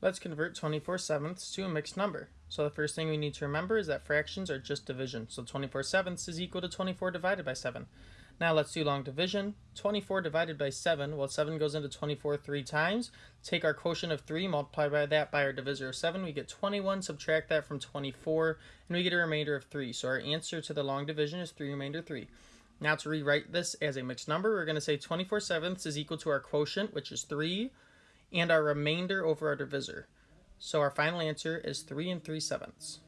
Let's convert 24 sevenths to a mixed number. So the first thing we need to remember is that fractions are just division. So 24 sevenths is equal to 24 divided by 7. Now let's do long division. 24 divided by 7, well 7 goes into 24 three times. Take our quotient of 3, multiply by that by our divisor of 7, we get 21, subtract that from 24, and we get a remainder of 3. So our answer to the long division is 3 remainder 3. Now to rewrite this as a mixed number, we're going to say 24 sevenths is equal to our quotient, which is 3, and our remainder over our divisor. So our final answer is 3 and 3 sevenths.